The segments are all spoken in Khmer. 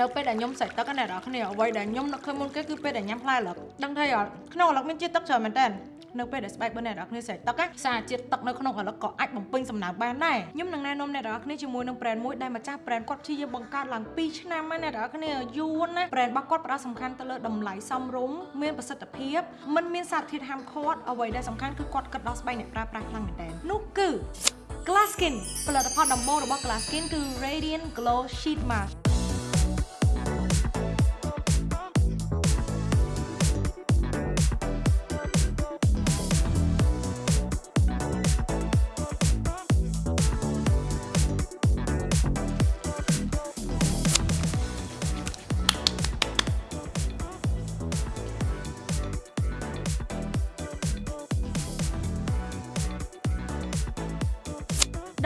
នៅពេលដែលខ្ញុំសេចទឹកណាអ្នកនរគ្នាអ្វីដែលខ្ញុំនឹកឃើញមុនគេគឺពេលដែលញ៉ាំផ្លែលឹកដឹងទេអត់ក្នុងអាឡឹកមានជាតិទឹកច្រើនមែនតើនៅពេលដែលស្បែករបស់អ្នកនរគ្នាស្រេចទឹកសារជាតិទឹកនៅក្នុងអាឡឹកក៏អាចបំពេញសំណើមបានដែរខ្ញុំនឹងណែនាំអ្នកនរគ្នាជាមួយនឹង brand មួយដែលម្ចាស់ brand គាត់ព្យាយាមបង្កើតឡើង2ឆ្នាំហើយអ្នកនរគ្នាយូរណា brand របស់គាត់ផ្ដោតសំខាន់ទៅលើតម្លៃសមរម្យមានប្រសិទ្ធភាពមិនមានសារធាតុហាមឃាត់អ្វីដែលសំខាន់គឺគាត់គិតដល់ស្បែកអ្នកប្រើប្រាស់ខ្លាំងមែនតើនោះគឺ Glass Skin ផលិតផលដំបូងរបស់ Glass Skin គឺ Radiant Glow Sheet Mask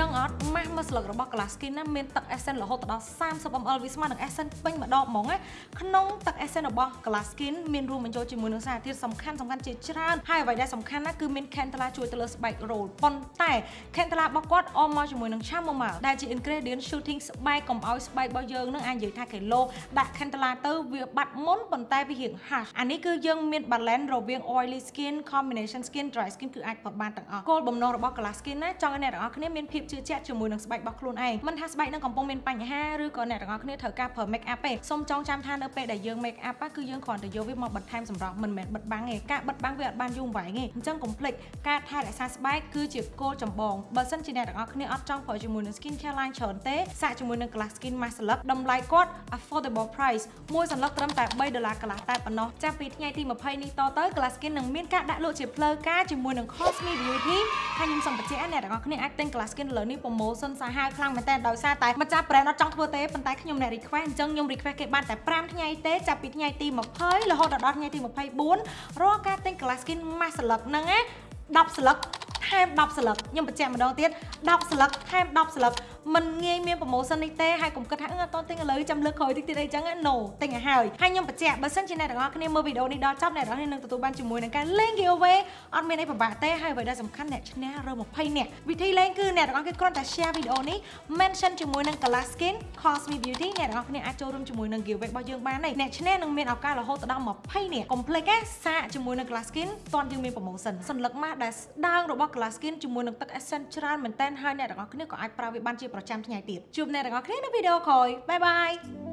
ដឹងអត់ម៉ាស់មួយស្លឹករបស់ Glass Skin ណាមានទឹក essence រហូតដល់ 30ml វាស្មើនឹង essence ពេញម្ដងហ្មងណាក្នុងទឹក essence របស់ Glass Skin មានរួមបញ្ចូលជាមួយនឹងសារធាតុសំខាន់សំខាន់ជាច្រើនហើយអ្វីដែលសំខាន់ណាគឺមាន Candela ជួយទៅលើស្បែក roll ប៉ុន្តែ Candela របស់គាត់អមមកជាមួយនឹង Chamomile ដែលជា ingredient shooting ស្បែកកុំឲ្យស្បែករបស់យើងនឹងអាចនិយាយថាគីឡូដាក់ Candela ទៅវាបាត់មុនប៉ុន្តែវារៀង harsh អានេះគឺយើងមាន balance រវាង oily skin combination skin dry skin គឺអាចប្រើបានទាំងអស់គោលបំណងរបស់ Glass Skin ណាចង់ឲ្យអ្នកទាំងអស់គ្នាមានភាពជឿជាក់ជាមួយនឹងស្បែករបស់ខ្លួនឯងមិនថាស្បែកនឹងកំពុងមានបញ្ហាឬក៏អ្នកទាំងអស់គ្នាត្រូវការប្រើ make up ទេសូមចងចាំថានៅពេលដែលយើង make up គឺយើងគ្រាន់តែយកវាមកបន្ថែមសម្រស់មិនមែនបិទបាំងទេការបិទបាំងវាអត់បានយូរអង្វែងទេអញ្ចឹងកុំភ្លេចការថែរក្សាស្បែកគឺជាគោលចម្បងបើសិនជាអ្នកទាំងអស់គ្នាអត់ចង់ប្រើជាមួយនឹង skin care line ច្រើនទេសាកជាមួយនឹង Glass Skin Mask ស្លឹកតម្លៃគាត់ affordable price មួយសន្លឹកត្រឹមតែ3ដុល្លារកន្លះតែប៉ុណ្ណោះចាប់ពីថ្ងៃទី20នេះតទៅ Glass Skin នឹងមានការដាក់លក់ជាផ្លូវការជាមួយនឹង Cosme Beauty ហើយខ្ញុំសូមបញ្ជាក់អ្នកទាំងអស់គ្នាអាចទិញ Glass Skin លើនេះ promotion សាហាវខ្លាំងមែនតើដោយសារតែម្ចាស់ brand អត់ចង់ធ្វើទេប៉ុន្តែខ្ញុំអ្នក request អញ្ចឹងខ្ញុំ request គេបានតែ5ថ្ងៃទេចាប់ពីថ្ងៃទី20រហូតដល់ថ្ងៃទី24រាល់ការទិញ Glass Skin Mask ស្លឹកហ្នឹងណា10ស្លឹកថែម10ស្លឹកខ្ញុំបញ្ជាក់ម្ដងទៀត10ស្លឹកថែម10ស្លឹក មិនងាយមាន promotion នេះទេហើយកុំគិតថាអឺអត់តទិញឥឡូវចាំលើកក្រោយតិចទៀតអីចឹងណា no ទិញឲ្យហើយហើយខ្ញុំបញ្ជាក់បើសិនជាអ្នកទាំងអស់គ្នាមើលវីដេអូនេះដល់ចប់អ្នកទាំងអស់គ្នានឹងទទួលបានជាមួយនឹងការ link giveaway អត់មានអីពិបាកទេហើយអ្វីដែលសំខាន់អ្នកឈ្នះរើ20នាក់វិធីលេងគឺអ្នកទាំងអស់គ្នាគ្រាន់តែ share វីដេអូនេះ mention ជាមួយនឹង Color Skin Cosme Beauty អ្នកទាំងអស់គ្នាអាចចូលរួមជាមួយនឹង giveaway របស់យើងបានដែរអ្នកឈ្នះនឹងមានឱកាសរហូតដល់20នាក់កុំភ្លេចណាសាកជាមួយនឹង Color Skin តន់យើងមាន promotion សញ្ញាម៉ាស់ដែលស្ដើងរបស់ Color Skin ជាមួយនឹងទឹក essence ច្រើនមែនតើហើយអ្នកទាំងអស់គ្នាក៏អាចប្រើវាបានជាប្រចាំថ្ងៃទៀតជួបអ្នកទាំងអស់គ្នានៅវីដេអូក្រោយបាយបាយ